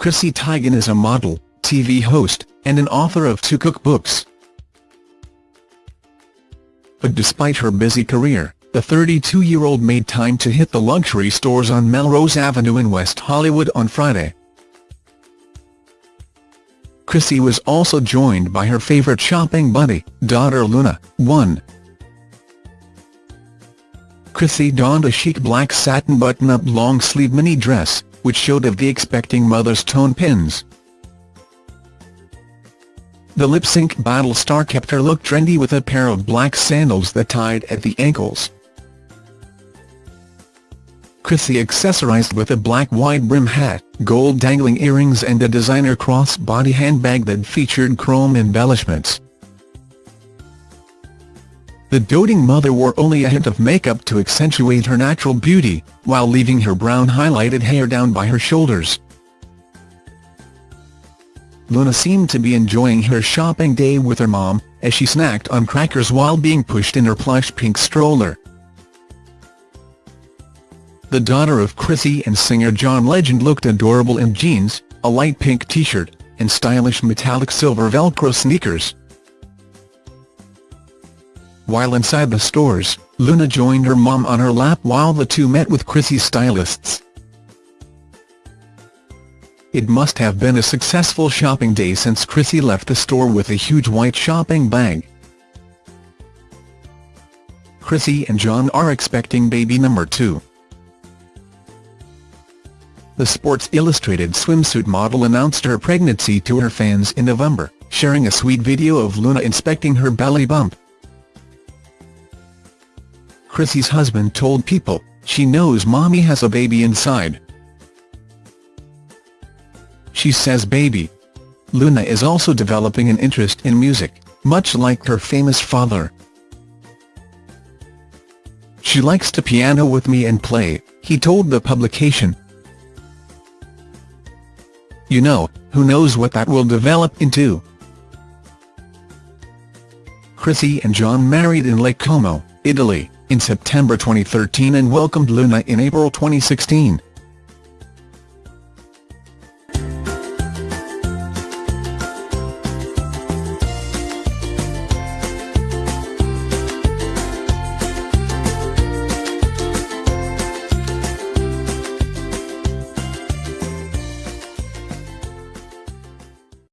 Chrissy Teigen is a model, TV host, and an author of two cookbooks. But despite her busy career, the 32-year-old made time to hit the luxury stores on Melrose Avenue in West Hollywood on Friday. Chrissy was also joined by her favourite shopping buddy, daughter Luna, 1. Chrissy donned a chic black satin button-up long-sleeve mini dress, which showed of the expecting mother's tone pins. The lip-sync battle star kept her look trendy with a pair of black sandals that tied at the ankles. Chrissy accessorized with a black wide-brim hat, gold dangling earrings and a designer cross-body handbag that featured chrome embellishments. The doting mother wore only a hint of makeup to accentuate her natural beauty, while leaving her brown highlighted hair down by her shoulders. Luna seemed to be enjoying her shopping day with her mom, as she snacked on crackers while being pushed in her plush pink stroller. The daughter of Chrissy and singer John Legend looked adorable in jeans, a light pink t-shirt, and stylish metallic silver velcro sneakers. While inside the stores, Luna joined her mom on her lap while the two met with Chrissy's stylists. It must have been a successful shopping day since Chrissy left the store with a huge white shopping bag. Chrissy and John are expecting baby number two. The Sports Illustrated swimsuit model announced her pregnancy to her fans in November, sharing a sweet video of Luna inspecting her belly bump. Chrissy's husband told People, she knows mommy has a baby inside. She says baby. Luna is also developing an interest in music, much like her famous father. She likes to piano with me and play, he told the publication. You know, who knows what that will develop into. Chrissy and John married in Lake Como, Italy, in September 2013 and welcomed Luna in April 2016.